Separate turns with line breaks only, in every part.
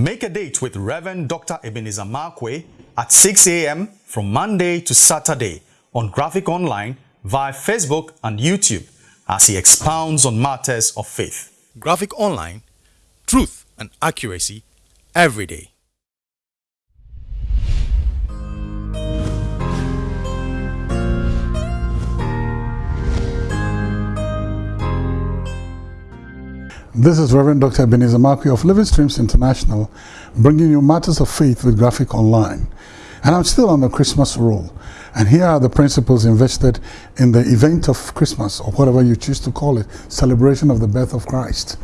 Make a date with Reverend Dr. Ebenezer Markwei at 6 a.m. from Monday to Saturday on Graphic Online via Facebook and YouTube as he expounds on matters of faith. Graphic Online, truth and accuracy every day.
This is Reverend Dr. Ebenezer Markwei of Living Streams International, bringing you matters of faith with Graphic Online. And I'm still on the Christmas roll. And here are the principles invested in the event of Christmas, or whatever you choose to call it, celebration of the birth of Christ.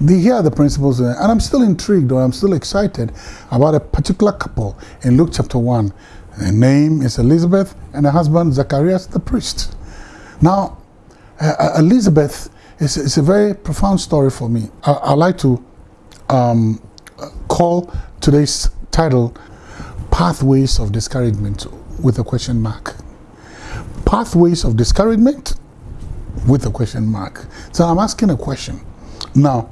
The, here are the principles, and I'm still intrigued or I'm still excited about a particular couple in Luke chapter 1. Her name is Elizabeth and her husband Zacharias the priest. Now, uh, Elizabeth is, is a very profound story for me. I, I like to um, call today's title Pathways of Discouragement with a question mark. Pathways of discouragement with a question mark. So I'm asking a question. Now,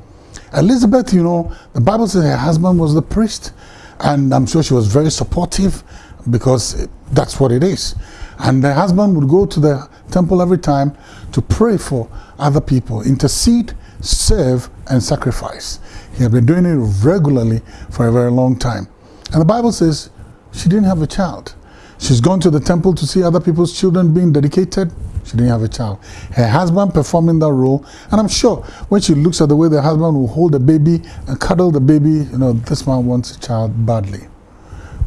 Elizabeth, you know, the Bible says her husband was the priest, and I'm sure she was very supportive because that's what it is. And the husband would go to the temple every time to pray for other people, intercede, serve, and sacrifice. He had been doing it regularly for a very long time. And the Bible says she didn't have a child. She's gone to the temple to see other people's children being dedicated. She didn't have a child. Her husband performing that role. And I'm sure when she looks at the way the husband will hold the baby and cuddle the baby, you know, this man wants a child badly.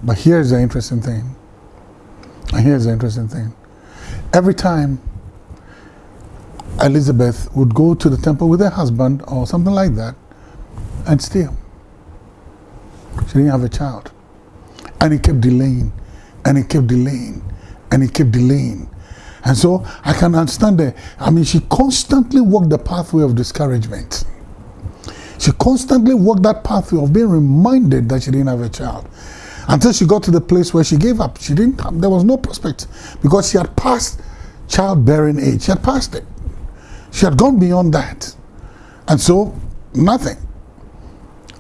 But here's the interesting thing. And here's the interesting thing. Every time Elizabeth would go to the temple with her husband or something like that, and still, she didn't have a child. And he kept delaying and he kept delaying and he kept delaying. And so I can understand that. I mean, she constantly walked the pathway of discouragement. She constantly walked that pathway of being reminded that she didn't have a child. Until she got to the place where she gave up. She didn't, there was no prospect because she had passed childbearing age. She had passed it. She had gone beyond that. And so, nothing.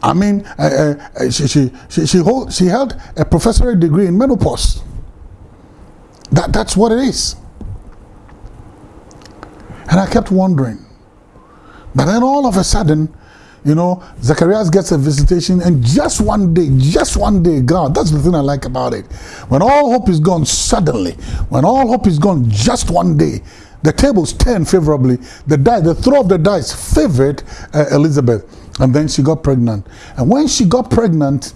I mean, uh, uh, she, she, she, she, hold, she held a professorate degree in menopause. That, that's what it is. And I kept wondering. But then all of a sudden, you know, Zacharias gets a visitation, and just one day, just one day, God, that's the thing I like about it. When all hope is gone, suddenly, when all hope is gone, just one day, the tables turn favorably. The die, the throw of the dice favored uh, Elizabeth. And then she got pregnant. And when she got pregnant,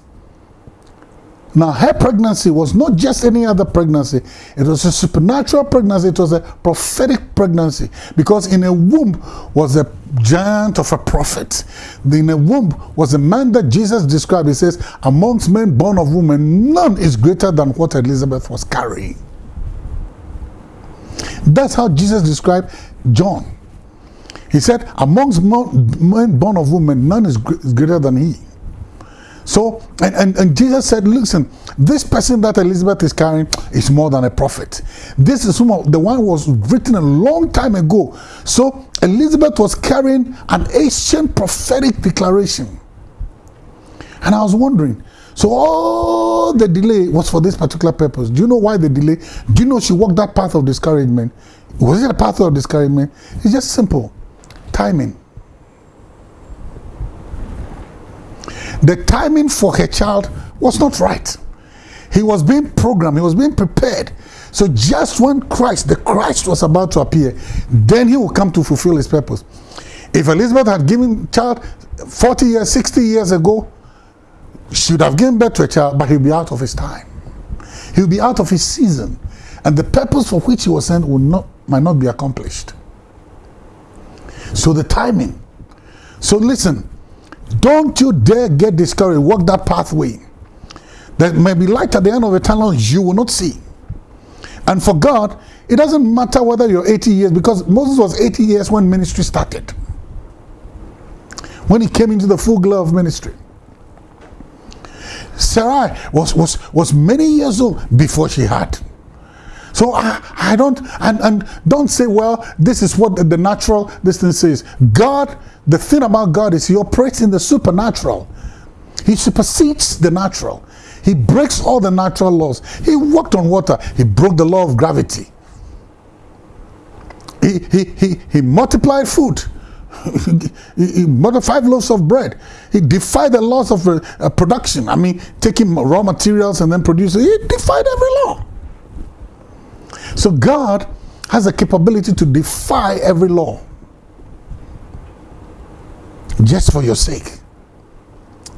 now her pregnancy was not just any other pregnancy. It was a supernatural pregnancy. It was a prophetic pregnancy. Because in a womb was a giant of a prophet. In a womb was a man that Jesus described. He says, amongst men born of woman, none is greater than what Elizabeth was carrying. That's how Jesus described John. He said, amongst men born of woman, none is greater than he. So, and, and, and, Jesus said, listen, this person that Elizabeth is carrying is more than a prophet. This is the one was written a long time ago. So, Elizabeth was carrying an ancient prophetic declaration. And I was wondering, so all the delay was for this particular purpose. Do you know why the delay? Do you know she walked that path of discouragement? Was it a path of discouragement? It's just simple. Timing. The timing for her child was not right. He was being programmed, he was being prepared. So just when Christ, the Christ was about to appear, then he will come to fulfill his purpose. If Elizabeth had given child 40 years, 60 years ago, she would have given birth to a child, but he'll be out of his time. He'll be out of his season. And the purpose for which he was sent will not, might not be accomplished. So the timing. So listen, don't you dare get discouraged. Walk that pathway. There may be light at the end of a tunnel you will not see. And for God, it doesn't matter whether you're 80 years, because Moses was 80 years when ministry started. When he came into the full glow of ministry. Sarai was, was, was many years old before she had. So I, I don't, and, and don't say, well, this is what the, natural distance is. God, the thing about God is he operates in the supernatural. He supersedes the natural. He breaks all the natural laws. He walked on water. He broke the law of gravity. He, he, he, he multiplied food. he, he multiplied loaves of bread. He defied the laws of uh, production. I mean, taking raw materials and then producing. He defied every law. So God has the capability to defy every law just for your sake.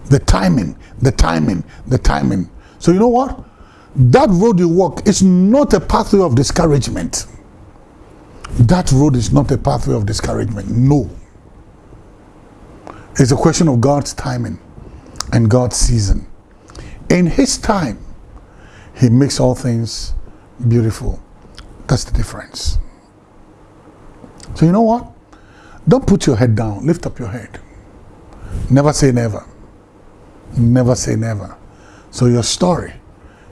The timing, the timing, the timing. So you know what? That road you walk is not a pathway of discouragement. That road is not a pathway of discouragement. No. It's a question of God's timing and God's season. In His time, He makes all things beautiful. That's the difference. So you know what? Don't put your head down. Lift up your head. Never say never. Never say never. So your story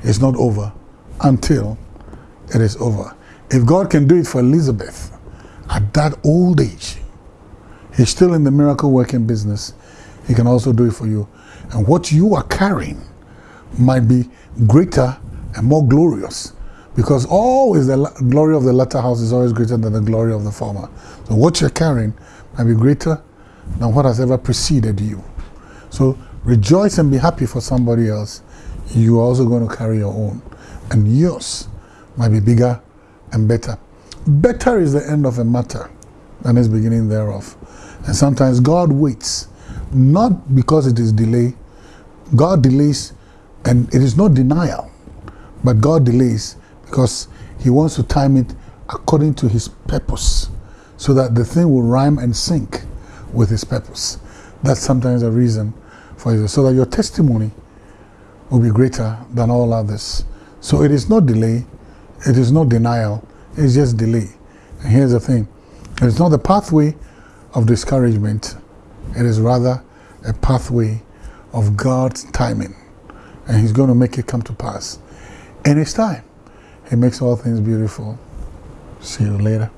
is not over until it is over. If God can do it for Elizabeth at that old age, He's still in the miracle working business. He can also do it for you. And what you are carrying might be greater and more glorious because always the glory of the latter house is always greater than the glory of the former. So what you're carrying might be greater than what has ever preceded you. So rejoice and be happy for somebody else. You are also going to carry your own. And yours might be bigger and better. Better is the end of a matter than its beginning thereof. And sometimes God waits, not because it is delay. God delays, and it is not denial, but God delays because He wants to time it according to His purpose so that the thing will rhyme and sync with His purpose. That's sometimes a reason for it, so that your testimony will be greater than all others. So it is not delay, it is not denial, it's just delay. And here's the thing it's not the pathway of discouragement, it is rather a pathway of God's timing. And He's going to make it come to pass in His time. He makes all things beautiful. See you later.